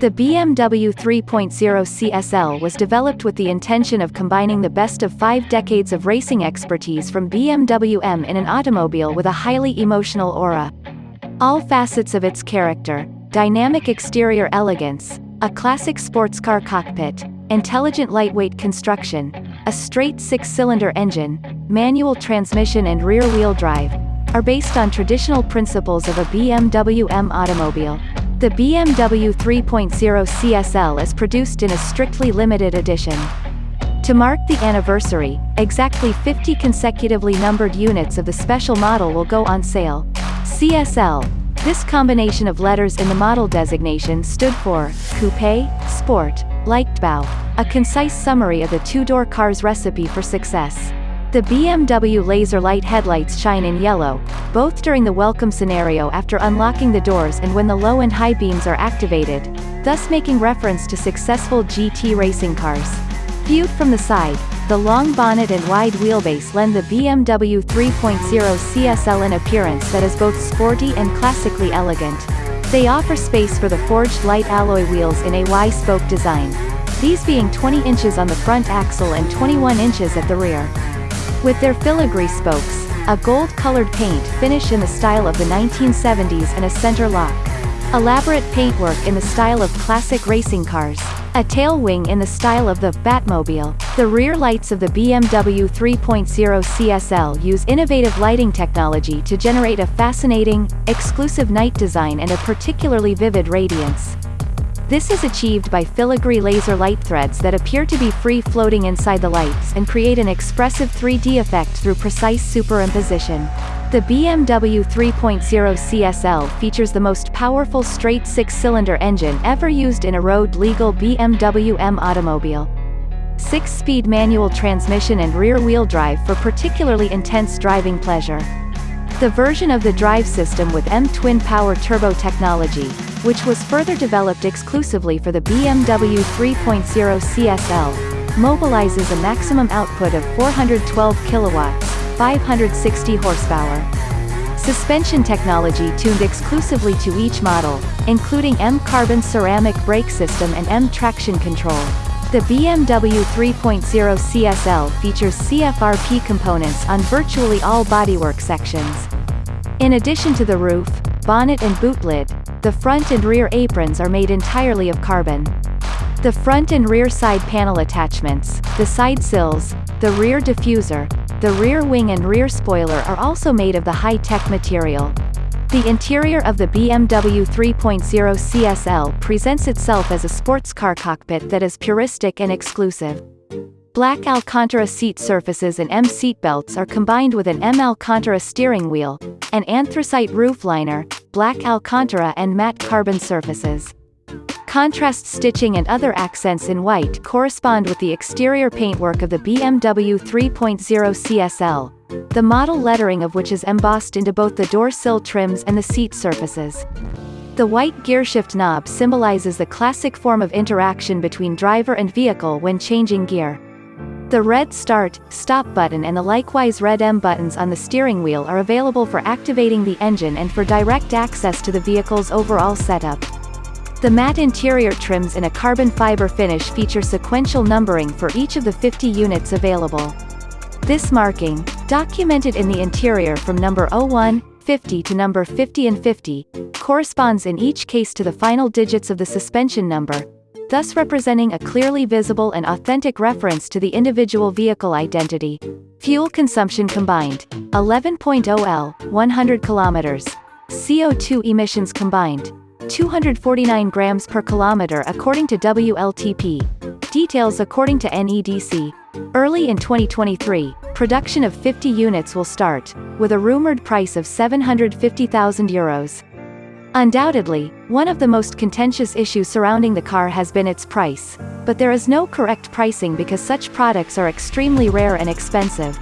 The BMW 3.0 CSL was developed with the intention of combining the best of five decades of racing expertise from BMW M in an automobile with a highly emotional aura. All facets of its character, dynamic exterior elegance, a classic sports car cockpit, intelligent lightweight construction, a straight six-cylinder engine, manual transmission and rear-wheel drive, are based on traditional principles of a BMW M automobile. The BMW 3.0 CSL is produced in a strictly limited edition. To mark the anniversary, exactly 50 consecutively numbered units of the special model will go on sale. CSL. This combination of letters in the model designation stood for Coupe, Sport, Leichtbau, a concise summary of the two-door car's recipe for success. The BMW laser light headlights shine in yellow, both during the welcome scenario after unlocking the doors and when the low and high beams are activated, thus making reference to successful GT racing cars. Viewed from the side, the long bonnet and wide wheelbase lend the BMW 3.0 CSL an appearance that is both sporty and classically elegant. They offer space for the forged light alloy wheels in a Y-spoke design. These being 20 inches on the front axle and 21 inches at the rear. With their filigree spokes, a gold-colored paint finish in the style of the 1970s and a center lock. Elaborate paintwork in the style of classic racing cars. A tail wing in the style of the Batmobile. The rear lights of the BMW 3.0 CSL use innovative lighting technology to generate a fascinating, exclusive night design and a particularly vivid radiance. This is achieved by filigree laser light threads that appear to be free-floating inside the lights and create an expressive 3D effect through precise superimposition. The BMW 3.0 CSL features the most powerful straight six-cylinder engine ever used in a road-legal BMW M automobile. Six-speed manual transmission and rear-wheel drive for particularly intense driving pleasure. The version of the drive system with M-twin power turbo technology, which was further developed exclusively for the BMW 3.0 CSL, mobilizes a maximum output of 412 kilowatts, 560 horsepower. Suspension technology tuned exclusively to each model, including M-Carbon ceramic brake system and M-Traction control. The BMW 3.0 CSL features CFRP components on virtually all bodywork sections. In addition to the roof, bonnet and boot lid, the front and rear aprons are made entirely of carbon. The front and rear side panel attachments, the side sills, the rear diffuser, the rear wing and rear spoiler are also made of the high-tech material. The interior of the BMW 3.0 CSL presents itself as a sports car cockpit that is puristic and exclusive. Black Alcantara seat surfaces and M seatbelts are combined with an M Alcantara steering wheel, an anthracite roof liner, black Alcantara and matte carbon surfaces. Contrast stitching and other accents in white correspond with the exterior paintwork of the BMW 3.0 CSL, the model lettering of which is embossed into both the door sill trims and the seat surfaces. The white gearshift knob symbolizes the classic form of interaction between driver and vehicle when changing gear. The red start, stop button and the likewise red M buttons on the steering wheel are available for activating the engine and for direct access to the vehicle's overall setup. The matte interior trims in a carbon fiber finish feature sequential numbering for each of the 50 units available. This marking, documented in the interior from number 01, 50 to number 50 and 50, corresponds in each case to the final digits of the suspension number, thus representing a clearly visible and authentic reference to the individual vehicle identity. Fuel consumption combined, 11.0 L, 100 kilometers. CO2 emissions combined, 249 grams per kilometer according to WLTP. Details according to NEDC. Early in 2023, production of 50 units will start, with a rumored price of 750,000 euros. Undoubtedly, one of the most contentious issues surrounding the car has been its price, but there is no correct pricing because such products are extremely rare and expensive.